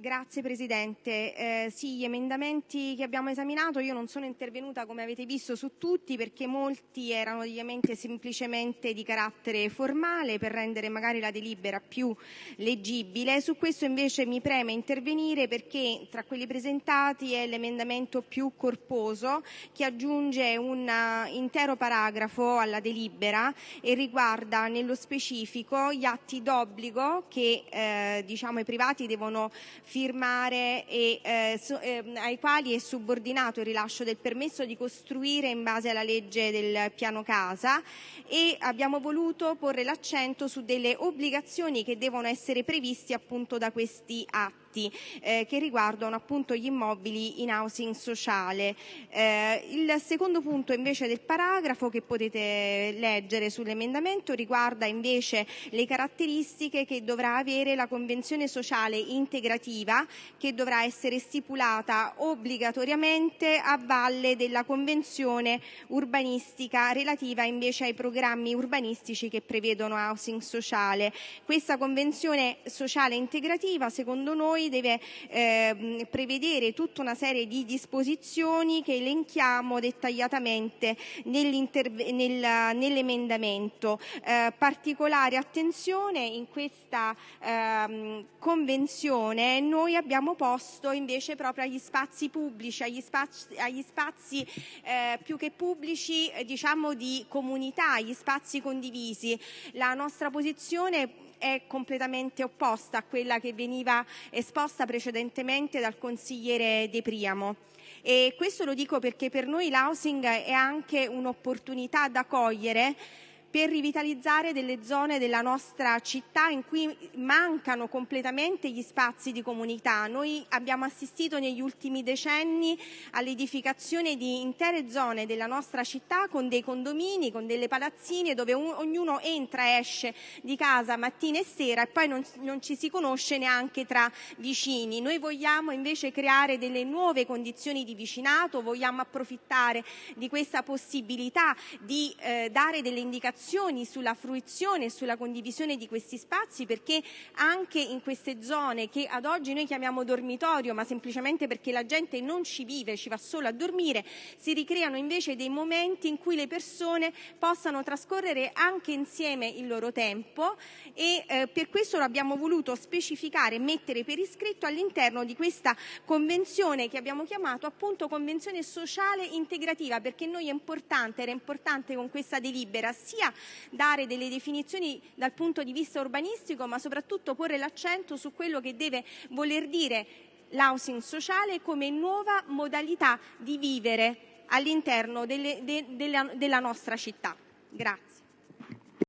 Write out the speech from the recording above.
Grazie Presidente. Eh, sì, gli emendamenti che abbiamo esaminato, io non sono intervenuta come avete visto su tutti perché molti erano semplicemente di carattere formale per rendere magari la delibera più leggibile. Su questo invece mi preme intervenire perché tra quelli presentati è l'emendamento più corposo che aggiunge un intero paragrafo alla delibera e riguarda nello specifico gli atti d'obbligo che eh, diciamo, i privati devono firmare e eh, eh, ai quali è subordinato il rilascio del permesso di costruire in base alla legge del piano casa e abbiamo voluto porre l'accento su delle obbligazioni che devono essere previste appunto da questi atti atti eh, che riguardano appunto gli immobili in housing sociale. Eh, il secondo punto del paragrafo che potete leggere sull'emendamento riguarda invece le caratteristiche che dovrà avere la convenzione sociale integrativa che dovrà essere stipulata obbligatoriamente a valle della convenzione urbanistica relativa invece ai programmi urbanistici che prevedono housing sociale. Questa convenzione sociale integrativa secondo noi noi deve eh, prevedere tutta una serie di disposizioni che elenchiamo dettagliatamente nell'emendamento. Eh, particolare attenzione in questa eh, convenzione noi abbiamo posto invece proprio agli spazi pubblici, agli spazi, agli eh, più che pubblici diciamo di comunità, gli spazi condivisi. La nostra posizione è completamente opposta a quella che veniva esposta precedentemente dal consigliere De Priamo. E questo lo dico perché per noi l'housing è anche un'opportunità da cogliere per rivitalizzare delle zone della nostra città in cui mancano completamente gli spazi di comunità. Noi abbiamo assistito negli ultimi decenni all'edificazione di intere zone della nostra città con dei condomini, con delle palazzine dove ognuno entra e esce di casa mattina e sera e poi non, non ci si conosce neanche tra vicini. Noi vogliamo invece creare delle nuove condizioni di vicinato, vogliamo approfittare di questa possibilità di eh, dare delle indicazioni informazioni sulla fruizione e sulla condivisione di questi spazi perché anche in queste zone che ad oggi noi chiamiamo dormitorio ma semplicemente perché la gente non ci vive, ci va solo a dormire, si ricreano invece dei momenti in cui le persone possano trascorrere anche insieme il loro tempo e eh, per questo lo abbiamo voluto specificare e mettere per iscritto all'interno di questa convenzione che abbiamo chiamato appunto convenzione sociale integrativa perché noi è importante, era importante con questa delibera sia dare delle definizioni dal punto di vista urbanistico, ma soprattutto porre l'accento su quello che deve voler dire l'housing sociale come nuova modalità di vivere all'interno delle, de, della, della nostra città. Grazie.